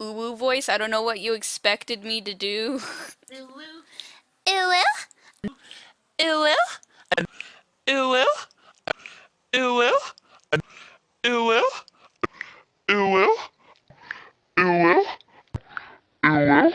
uwu voice. I don't know what you expected me to do. Uwu. Uwu? Uwu? Uwu? Uwu? Uwu? Uwu? Uwu? Uwu?